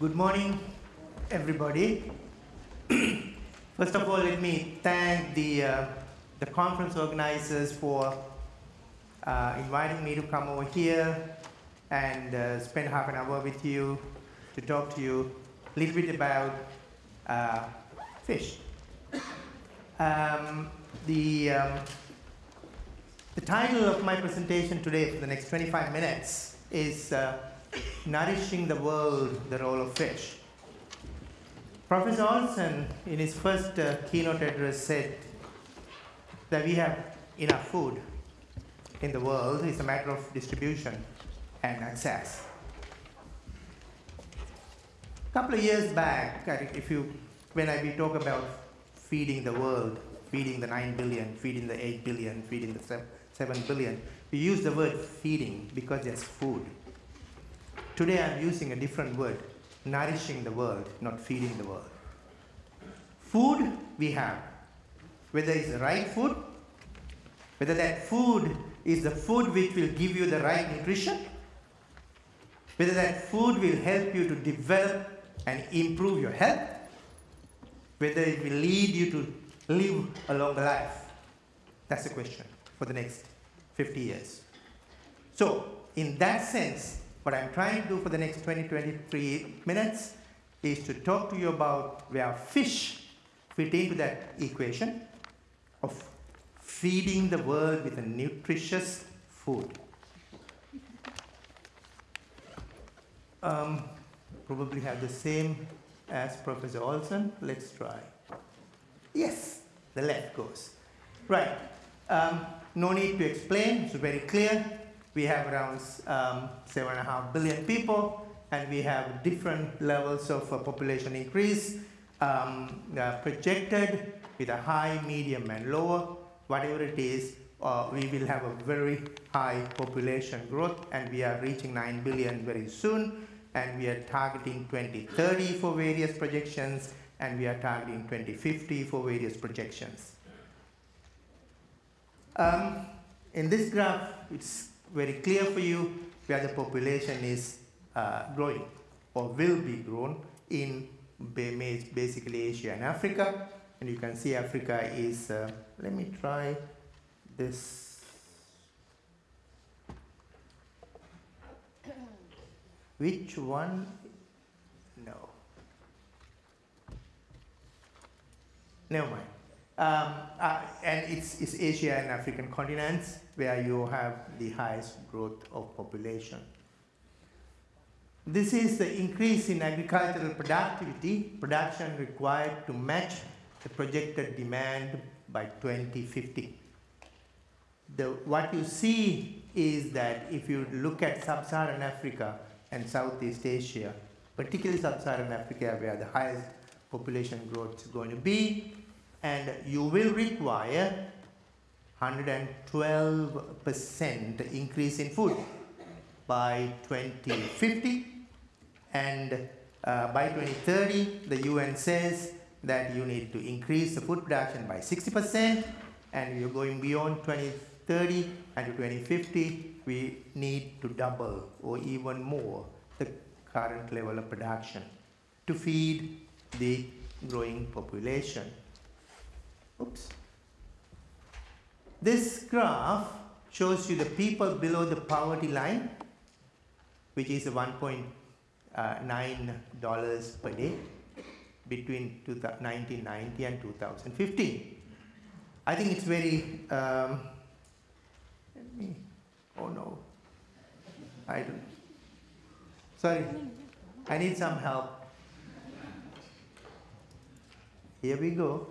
Good morning, everybody. First of all, let me thank the, uh, the conference organizers for uh, inviting me to come over here and uh, spend half an hour with you to talk to you a little bit about uh, fish. Um, the, um, the title of my presentation today for the next 25 minutes is uh, Nourishing the World, the Role of Fish. Professor Olson, in his first uh, keynote address, said that we have enough food in the world. It's a matter of distribution and access. A couple of years back, if you, when I we talk about feeding the world, feeding the 9 billion, feeding the 8 billion, feeding the 7 billion, we use the word feeding because there's food. Today I'm using a different word, nourishing the world, not feeding the world. Food we have, whether it's the right food, whether that food is the food which will give you the right nutrition, whether that food will help you to develop and improve your health, whether it will lead you to live a longer life. That's the question for the next 50 years. So, in that sense, what I'm trying to do for the next 20, 23 minutes is to talk to you about where fish fit into that equation of feeding the world with a nutritious food. Um, probably have the same as Professor Olson. Let's try. Yes, the left goes. Right. Um, no need to explain, it's very clear. We have around um, seven and a half billion people, and we have different levels of uh, population increase um, uh, projected with a high, medium, and lower. Whatever it is, uh, we will have a very high population growth, and we are reaching 9 billion very soon, and we are targeting 2030 for various projections, and we are targeting 2050 for various projections. Um, in this graph, it's very clear for you where the population is uh, growing or will be grown in basically Asia and Africa. And you can see Africa is, uh, let me try this. Which one? No. Never mind. Um, uh, and it's, it's Asia and African continents where you have the highest growth of population. This is the increase in agricultural productivity, production required to match the projected demand by 2050. The, what you see is that if you look at sub-Saharan Africa and Southeast Asia, particularly sub-Saharan Africa where the highest population growth is going to be, and you will require 112% increase in food by 2050 and uh, by 2030 the UN says that you need to increase the food production by 60% and you're going beyond 2030 and to 2050 we need to double or even more the current level of production to feed the growing population. Oops. This graph shows you the people below the poverty line, which is $1.9 uh, per day between 1990 and 2015. I think it's very, um, me, oh no, I don't, sorry, I need some help. Here we go.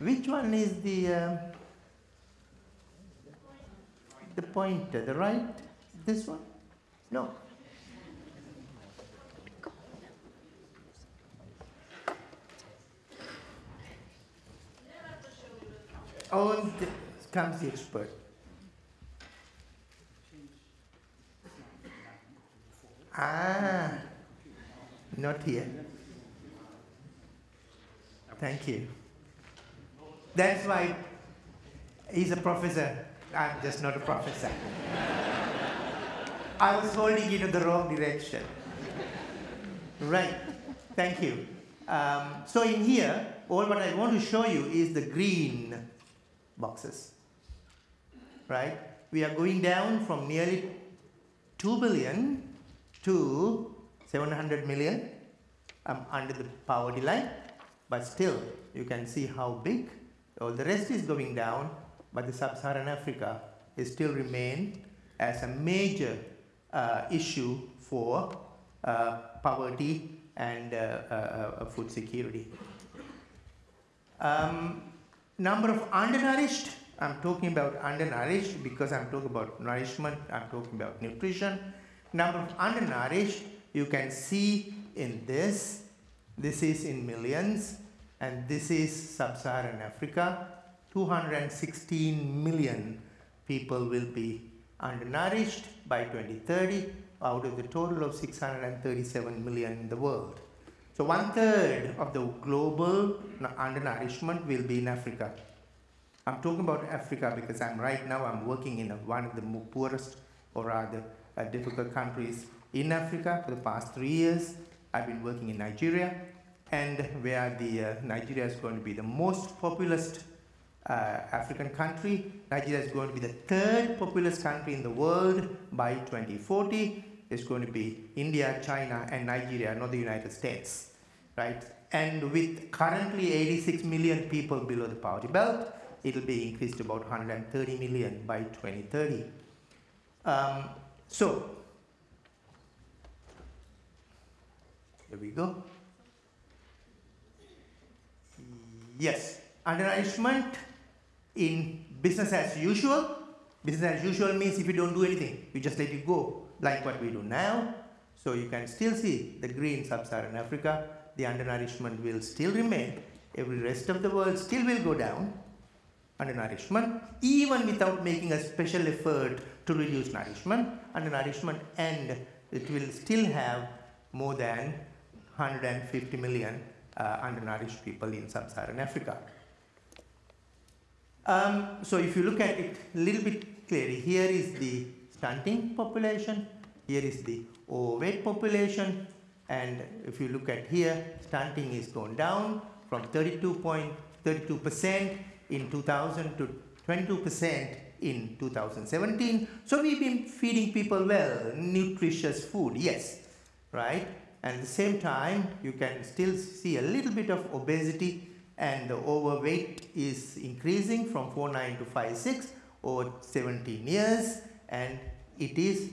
Which one is the um, the pointer? The right? This one? No. Oh, comes the expert. Ah, not here. Thank you. That's why he's a professor. I'm just not a professor. I was holding it in the wrong direction. Right. Thank you. Um, so in here, all what I want to show you is the green boxes. Right? We are going down from nearly 2 billion to 700 million um, under the poverty line. But still, you can see how big. all the rest is going down, but the sub-Saharan Africa still remain as a major uh, issue for uh, poverty and uh, uh, uh, food security. Um, number of undernourished, I'm talking about undernourished because I'm talking about nourishment, I'm talking about nutrition. Number of undernourished, you can see in this, this is in millions, and this is sub-Saharan Africa. 216 million people will be undernourished by 2030 out of the total of 637 million in the world. So one third of the global undernourishment will be in Africa. I'm talking about Africa because I'm right now I'm working in a, one of the poorest or rather uh, difficult countries in Africa for the past three years. I've been working in Nigeria and where the uh, Nigeria is going to be the most populous uh, African country. Nigeria is going to be the third populous country in the world by 2040. It's going to be India, China, and Nigeria, not the United States, right? And with currently 86 million people below the poverty belt, it'll be increased to about 130 million by 2030. Um, so, here we go. Yes, undernourishment in business as usual. Business as usual means if you don't do anything, you just let it go, like what we do now. So you can still see the green sub-Saharan Africa, the undernourishment will still remain. Every rest of the world still will go down, undernourishment, even without making a special effort to reduce nourishment, undernourishment, and it will still have more than 150 million uh, undernourished people in sub-Saharan Africa. Um, so if you look at it a little bit clearly, here is the stunting population, here is the overweight population, and if you look at here, stunting is gone down from 32.32% in 2000 to 22% in 2017. So we've been feeding people well, nutritious food, yes, right? And at the same time, you can still see a little bit of obesity and the overweight is increasing from 4.9 to 5.6 over 17 years and it is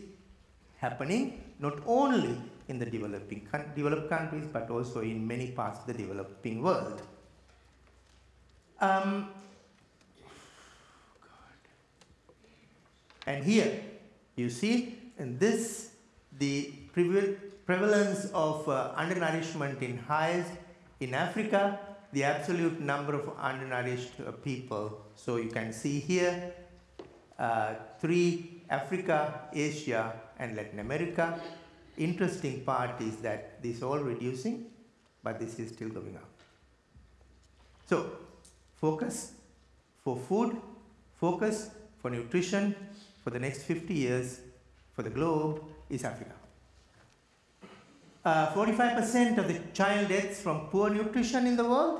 happening not only in the developing developed countries but also in many parts of the developing world. Um, and here you see in this the prevalence of uh, undernourishment in highest in Africa the absolute number of undernourished uh, people. So you can see here uh, three Africa, Asia, and Latin America. Interesting part is that this is all reducing, but this is still going up. So focus for food, focus for nutrition for the next 50 years for the globe is Africa. 45% uh, of the child deaths from poor nutrition in the world.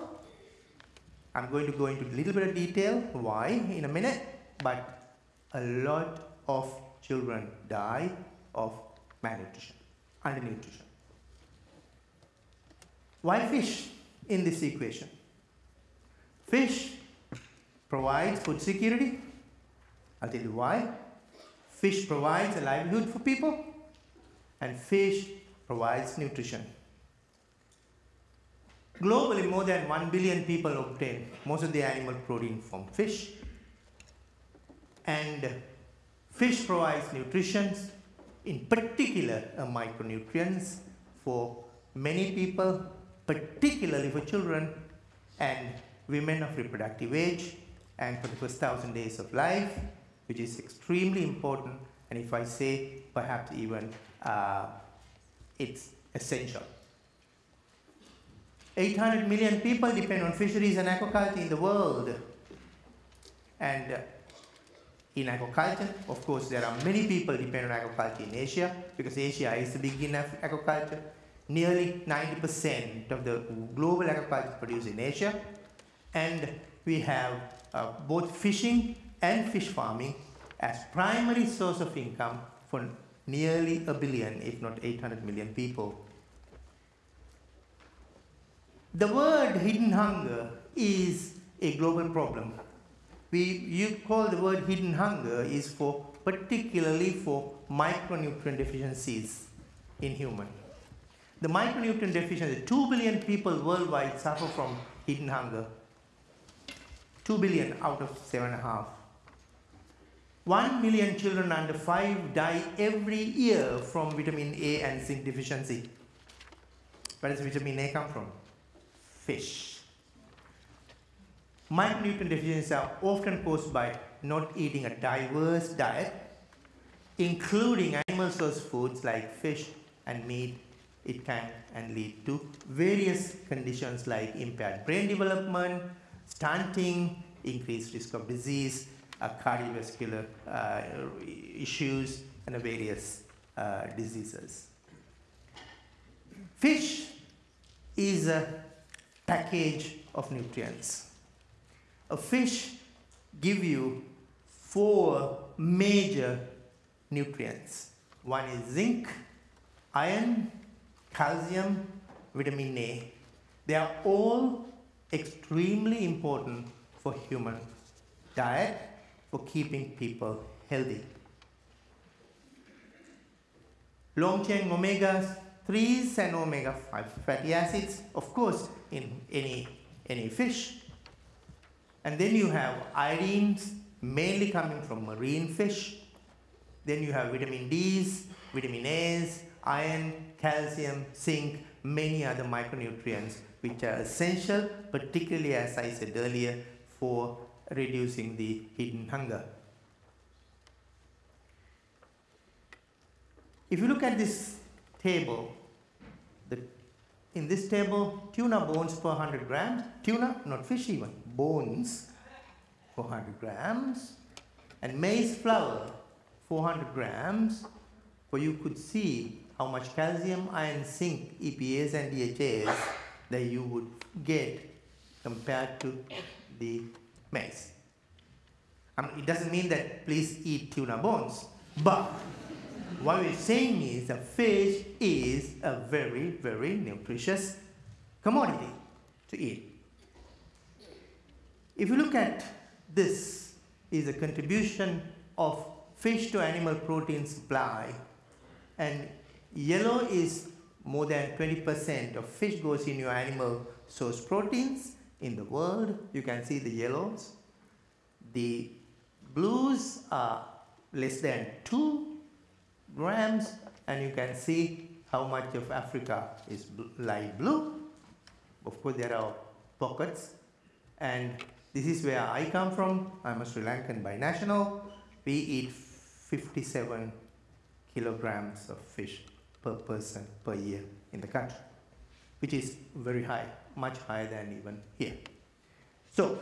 I'm going to go into a little bit of detail why in a minute, but a lot of children die of malnutrition, undernutrition. Why fish in this equation? Fish provides food security. I'll tell you why. Fish provides a livelihood for people, and fish provides nutrition. Globally, more than 1 billion people obtain most of the animal protein from fish. And fish provides nutrition, in particular uh, micronutrients for many people, particularly for children and women of reproductive age and for the first thousand days of life, which is extremely important. And if I say perhaps even uh, it's essential. 800 million people depend on fisheries and aquaculture in the world. And uh, in aquaculture, of course, there are many people depend on aquaculture in Asia because Asia is the big in aquaculture. nearly 90% of the global aquaculture produced in Asia, and we have uh, both fishing and fish farming as primary source of income for nearly a billion, if not 800 million people. The word hidden hunger is a global problem. We you call the word hidden hunger is for particularly for micronutrient deficiencies in human. The micronutrient deficiency, 2 billion people worldwide suffer from hidden hunger. 2 billion out of 7.5. 1 million children under 5 die every year from vitamin A and zinc deficiency. Where does vitamin A come from? Fish. Micronutrient deficiencies are often caused by not eating a diverse diet, including animal source foods like fish and meat. It can and lead to various conditions like impaired brain development, stunting, increased risk of disease, cardiovascular uh, issues, and various uh, diseases. Fish is a package of nutrients. A fish give you four major nutrients. One is zinc, iron, calcium, vitamin A. They are all extremely important for human diet for keeping people healthy. Long chain omega 3s and omega 5 fatty acids, of course, in any, any fish. And then you have iodines, mainly coming from marine fish. Then you have vitamin Ds, vitamin As, iron, calcium, zinc, many other micronutrients which are essential, particularly as I said earlier, for reducing the hidden hunger. If you look at this table, the, in this table, tuna bones per 100 grams, tuna, not fish even, bones 400 grams, and maize flour 400 grams, where you could see how much calcium, iron, zinc, EPAs and DHAs that you would get compared to the maize. I mean, it doesn't mean that please eat tuna bones, but what we're saying is that fish is a very, very nutritious commodity to eat. If you look at this is a contribution of fish to animal protein supply and yellow is more than 20% of fish goes in your animal source proteins in the world. You can see the yellows. The blues are less than 2 grams and you can see how much of Africa is light blue. Of course there are pockets and this is where I come from. I'm a Sri Lankan binational. We eat 57 kilograms of fish per person per year in the country, which is very high, much higher than even here. So,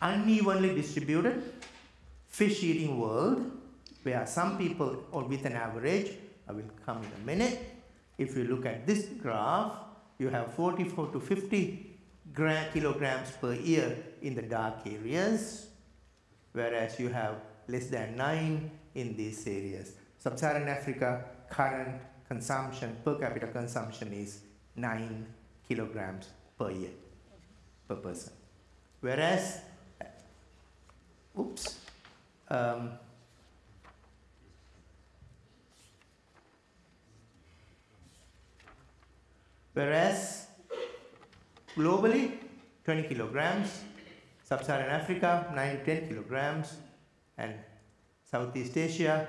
unevenly distributed fish eating world where some people or with an average, I will come in a minute. If you look at this graph, you have 44 to 50 kilograms per year in the dark areas, whereas you have less than 9 in these areas. Sub-Saharan Africa current consumption, per capita consumption is 9 kilograms per year, per person. Whereas, oops, um, whereas globally 20 kilograms, Sub-Saharan Africa 9 to 10 kilograms, and Southeast Asia,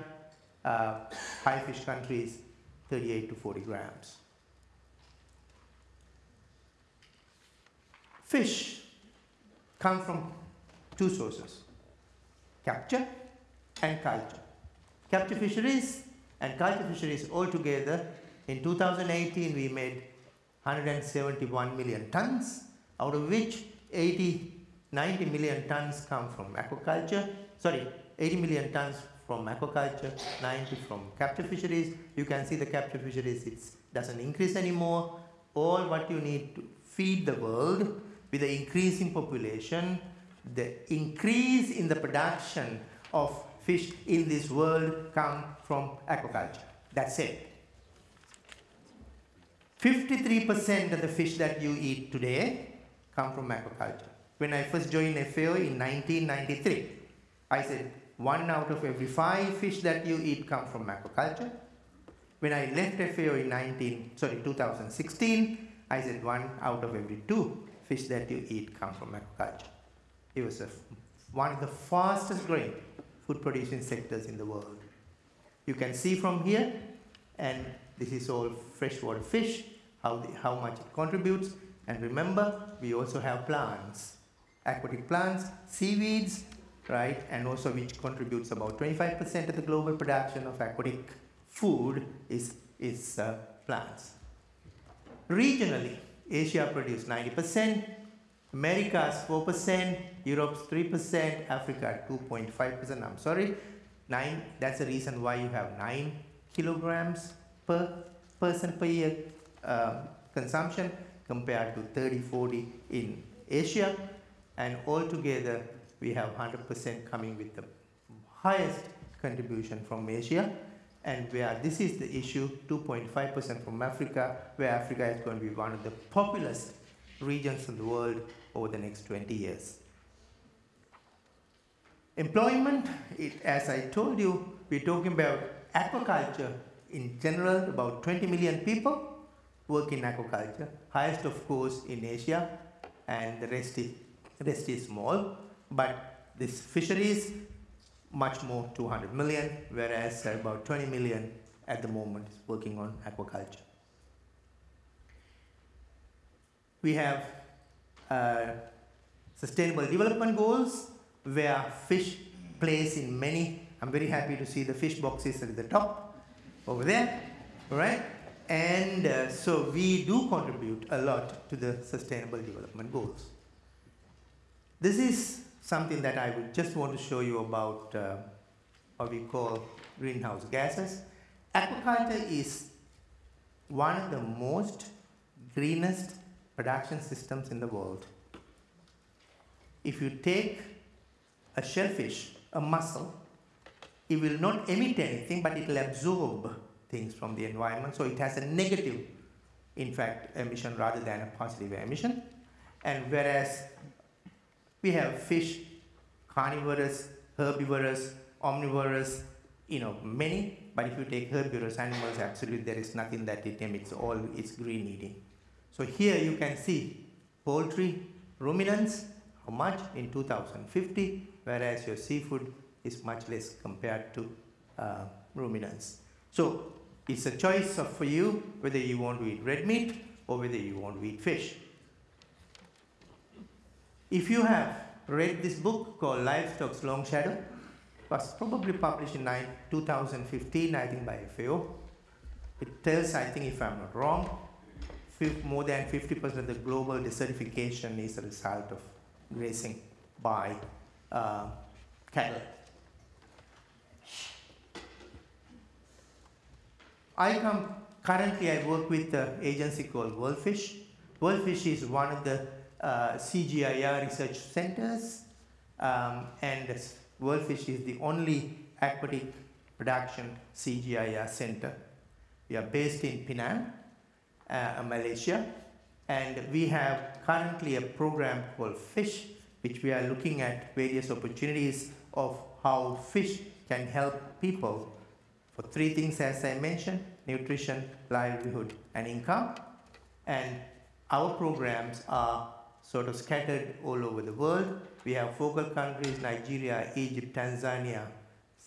uh, high fish countries 38 to 40 grams. Fish come from two sources, capture and culture. Capture fisheries and culture fisheries altogether, in 2018 we made 171 million tons, out of which 80, 90 million tons come from aquaculture, sorry, 80 million tons from aquaculture, 90 from capture fisheries. You can see the capture fisheries, it's doesn't increase anymore. All what you need to feed the world with the increasing population, the increase in the production of fish in this world come from aquaculture. That's it. 53% of the fish that you eat today come from aquaculture. When I first joined FAO in 1993, I said one out of every five fish that you eat come from aquaculture. When I left FAO in 19, sorry, 2016, I said one out of every two fish that you eat come from aquaculture. It was a, one of the fastest growing food producing sectors in the world. You can see from here, and this is all freshwater fish, how, the, how much it contributes. And remember, we also have plants, aquatic plants, seaweeds, right? And also which contributes about 25% of the global production of aquatic food is, is uh, plants. Regionally, Asia produces 90%, Americas 4%, Europe's 3%, Africa 2.5%. I'm sorry, nine. That's the reason why you have nine kilograms per person per year uh, consumption compared to 30, 40 in Asia, and altogether we have 100% coming with the highest contribution from Asia, and where this is the issue, 2.5% from Africa, where Africa is going to be one of the populous regions in the world over the next 20 years. Employment, it, as I told you, we're talking about aquaculture in general, about 20 million people work in aquaculture, highest of course in Asia, and the rest is, rest is small, but this fisheries, much more, 200 million, whereas about 20 million at the moment is working on aquaculture. We have uh, sustainable development goals where fish plays in many. I'm very happy to see the fish boxes at the top over there, right? And uh, so we do contribute a lot to the sustainable development goals. This is something that I would just want to show you about uh, what we call greenhouse gases. Aquaculture is one of the most greenest production systems in the world. If you take a shellfish, a mussel, it will not emit anything, but it will absorb things from the environment. So it has a negative, in fact, emission rather than a positive emission. And whereas we have fish, carnivorous, herbivorous, omnivorous, you know, many, but if you take herbivorous animals, absolutely there is nothing that it emits, all it's green eating. So here you can see poultry, ruminants, how much in 2050, whereas your seafood is much less compared to uh, ruminants. So it's a choice of, for you whether you want to eat red meat or whether you want to eat fish. If you have read this book called Livestock's Long Shadow, was probably published in 2015, I think by FAO. It tells, I think if I'm not wrong, more than 50% of the global desertification is a result of grazing by uh, cattle. I come, currently I work with the agency called WorldFish. WorldFish is one of the uh, CGIAR research centers um, and WorldFish is the only aquatic production CGIAR center. We are based in Penang, uh, Malaysia and we have currently a program called FISH which we are looking at various opportunities of how fish can help people for three things as I mentioned, nutrition, livelihood, and income. And our programs are sort of scattered all over the world. We have focal countries, Nigeria, Egypt, Tanzania,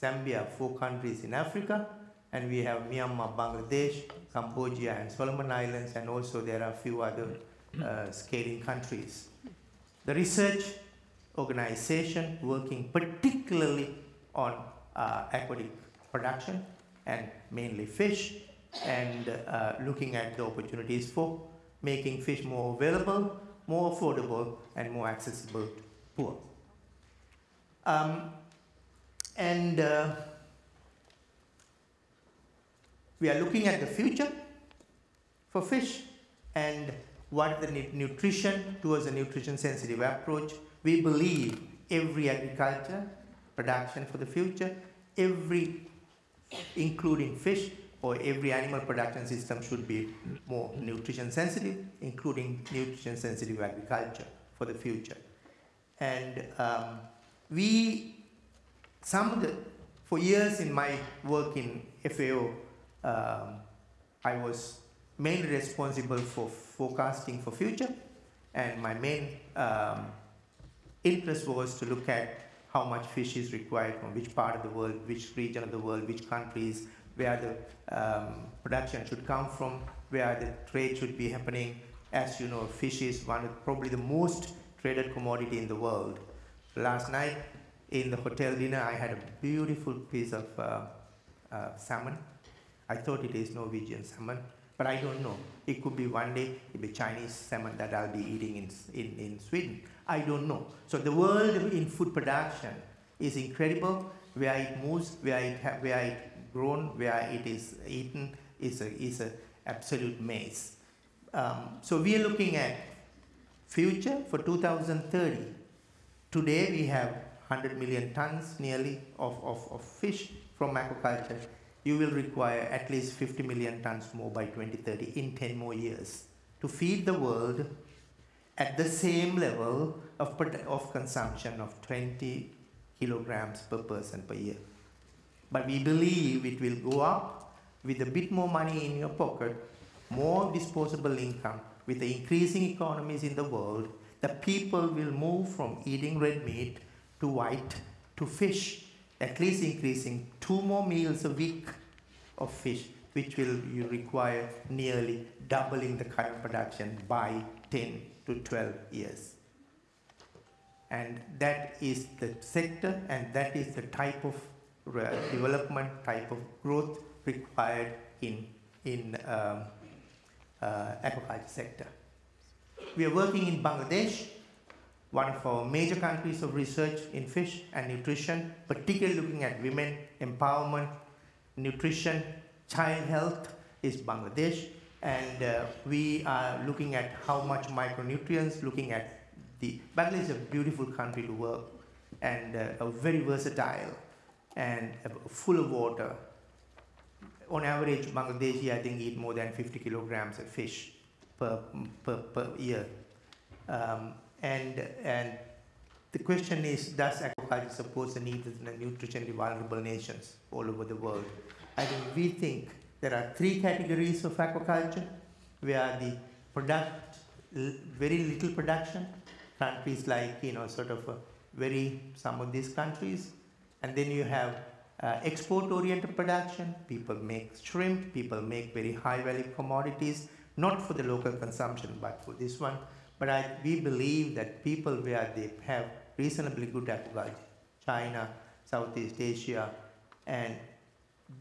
Zambia, four countries in Africa, and we have Myanmar, Bangladesh, Cambodia, and Solomon Islands, and also there are a few other uh, scaling countries. The research organization working particularly on uh, aquatic production and mainly fish and uh, looking at the opportunities for making fish more available, more affordable, and more accessible to poor. Um, and uh, we are looking at the future. for fish and what the nutrition towards a nutrition sensitive approach. We believe every agriculture production for the future, every including fish or every animal production system should be more nutrition sensitive, including nutrition sensitive agriculture for the future. And um, we, some of the, for years in my work in FAO, um, I was mainly responsible for forecasting for future, and my main um, interest was to look at how much fish is required from which part of the world, which region of the world, which countries, where the um, production should come from, where the trade should be happening. As you know, fish is one of probably the most traded commodity in the world. Last night in the hotel dinner, I had a beautiful piece of uh, uh, salmon. I thought it is Norwegian salmon, but I don't know. It could be one day, it be Chinese salmon that I'll be eating in, in, in Sweden. I don't know. So the world in food production is incredible. Where it moves, where it, where it grown, where it is eaten, is a, is a absolute maze. Um, so we are looking at future for 2030. Today we have 100 million tons nearly of, of, of fish from aquaculture you will require at least 50 million tons more by 2030 in 10 more years to feed the world at the same level of, of consumption of 20 kilograms per person per year. But we believe it will go up with a bit more money in your pocket, more disposable income, with the increasing economies in the world, the people will move from eating red meat to white to fish at least increasing two more meals a week of fish, which will require nearly doubling the current production by 10 to 12 years. And that is the sector and that is the type of development, type of growth required in, in um, uh, aquaculture sector. We are working in Bangladesh one of our major countries of research in fish and nutrition, particularly looking at women empowerment, nutrition, child health is Bangladesh. And uh, we are looking at how much micronutrients, looking at the, Bangladesh is a beautiful country to work and uh, very versatile and uh, full of water. On average, Bangladeshi, I think, eat more than 50 kilograms of fish per, per, per year. Um, and, and the question is, does aquaculture support the needs of the nutritionally vulnerable nations all over the world? I think we think there are three categories of aquaculture, where the product, very little production, countries like, you know, sort of very, some of these countries, and then you have uh, export-oriented production, people make shrimp, people make very high-value commodities, not for the local consumption, but for this one, but I, we believe that people where they have reasonably good agriculture, China, Southeast Asia, and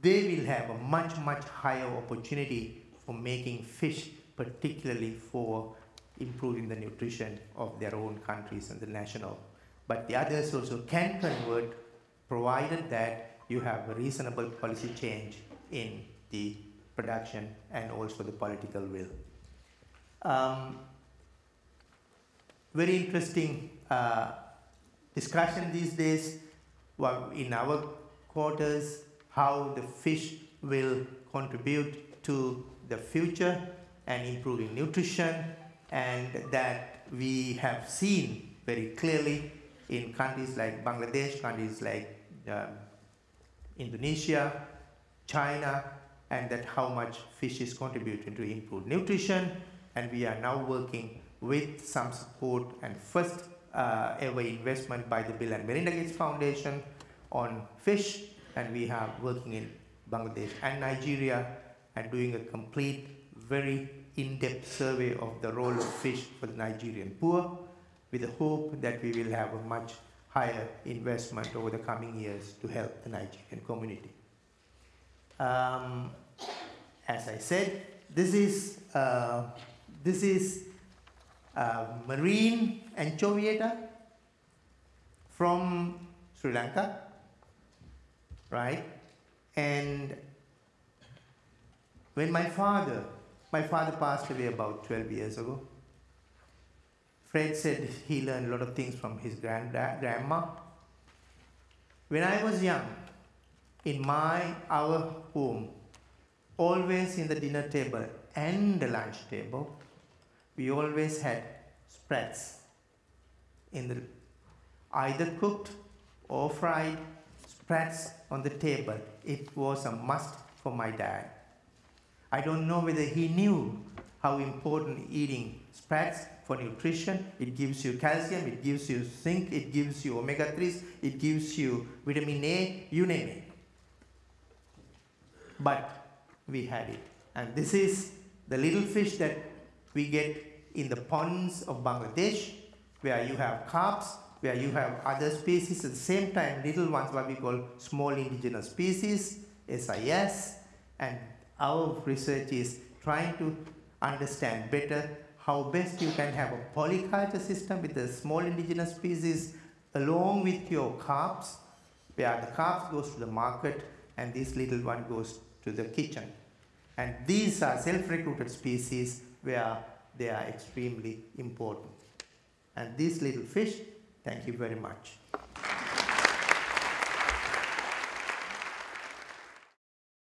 they will have a much, much higher opportunity for making fish, particularly for improving the nutrition of their own countries and the national. But the others also can convert, provided that you have a reasonable policy change in the production and also the political will. Um, very interesting uh, discussion these days well, in our quarters how the fish will contribute to the future and improving nutrition and that we have seen very clearly in countries like Bangladesh, countries like um, Indonesia, China, and that how much fish is contributing to improved nutrition. And we are now working with some support and first uh, ever investment by the Bill and Melinda Gates Foundation on fish and we are working in Bangladesh and Nigeria and doing a complete, very in-depth survey of the role of fish for the Nigerian poor with the hope that we will have a much higher investment over the coming years to help the Nigerian community. Um, as I said, this is, uh, this is uh, marine anchoviata from Sri Lanka, right? And when my father, My father passed away about 12 years ago. Fred said he learned a lot of things from his granda- grandma. When I was young, in my our home, always in the dinner table and the lunch table, we always had sprats in the either cooked or fried sprats on the table. It was a must for my dad. I don't know whether he knew how important eating sprats for nutrition. It gives you calcium, it gives you zinc, it gives you omega 3s, it gives you vitamin A, you name it. But we had it. And this is the little fish that we get in the ponds of Bangladesh, where you have carps, where you have other species at the same time, little ones, what we call small indigenous species, SIS, and our research is trying to understand better how best you can have a polyculture system with the small indigenous species along with your carps, where the carps goes to the market and this little one goes to the kitchen. And these are self-recruited species where they are extremely important. And these little fish, thank you very much.